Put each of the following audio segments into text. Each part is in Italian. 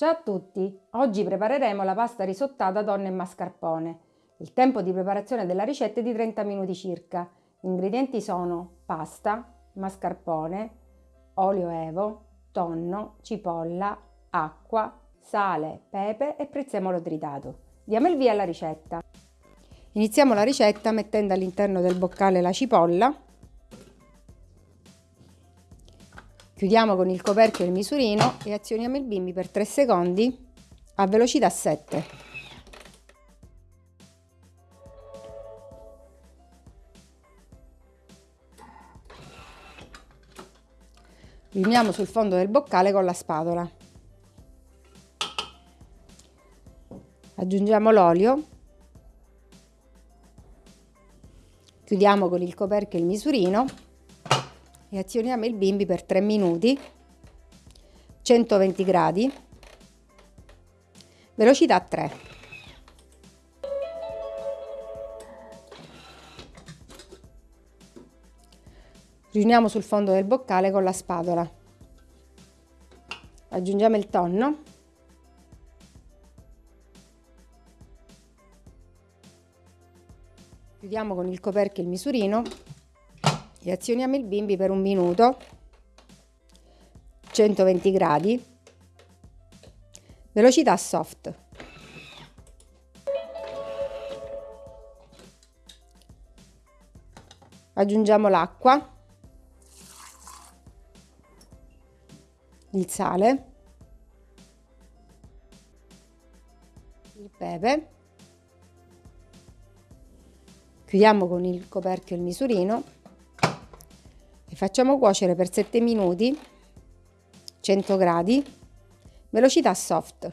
Ciao a tutti! Oggi prepareremo la pasta risottata tonno e mascarpone. Il tempo di preparazione della ricetta è di 30 minuti circa. Gli ingredienti sono pasta, mascarpone, olio evo, tonno, cipolla, acqua, sale, pepe e prezzemolo tritato. Diamo il via alla ricetta. Iniziamo la ricetta mettendo all'interno del boccale la cipolla Chiudiamo con il coperchio il misurino e azioniamo il bimbi per 3 secondi a velocità 7. Riuniamo sul fondo del boccale con la spatola. Aggiungiamo l'olio. Chiudiamo con il coperchio il misurino e azioniamo il bimbi per 3 minuti 120 gradi velocità 3 riuniamo sul fondo del boccale con la spatola. Aggiungiamo il tonno. Chiudiamo con il coperchio il misurino azioniamo il bimbi per un minuto 120 gradi. Velocità soft. Aggiungiamo l'acqua il sale il pepe. Chiudiamo con il coperchio il misurino facciamo cuocere per 7 minuti 100 gradi velocità soft.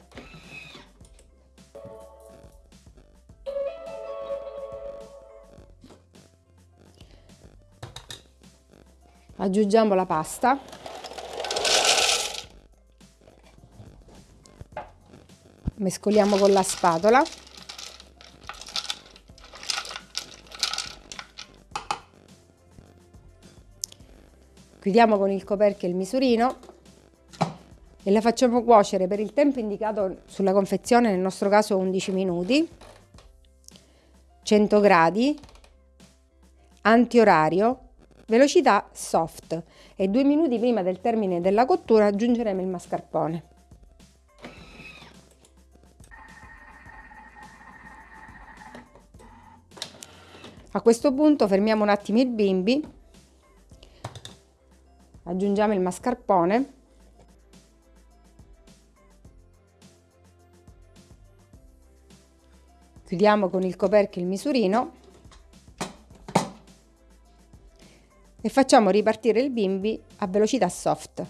Aggiungiamo la pasta. Mescoliamo con la spatola Chiudiamo con il coperchio il misurino e la facciamo cuocere per il tempo indicato sulla confezione, nel nostro caso 11 minuti, 100 gradi, antiorario, velocità soft e due minuti prima del termine della cottura aggiungeremo il mascarpone. A questo punto fermiamo un attimo il bimbi aggiungiamo il mascarpone. Chiudiamo con il coperchio il misurino. E facciamo ripartire il bimbi a velocità soft.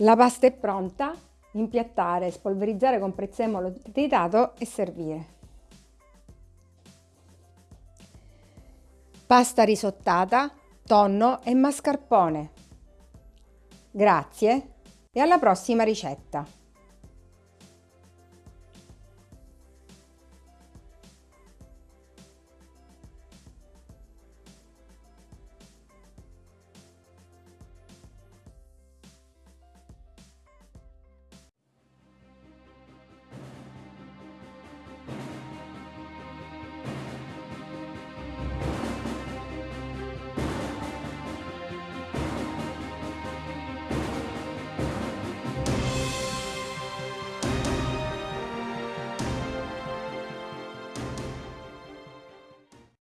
La pasta è pronta impiattare, spolverizzare con prezzemolo tritato e servire. Pasta risottata, tonno e mascarpone. Grazie e alla prossima ricetta!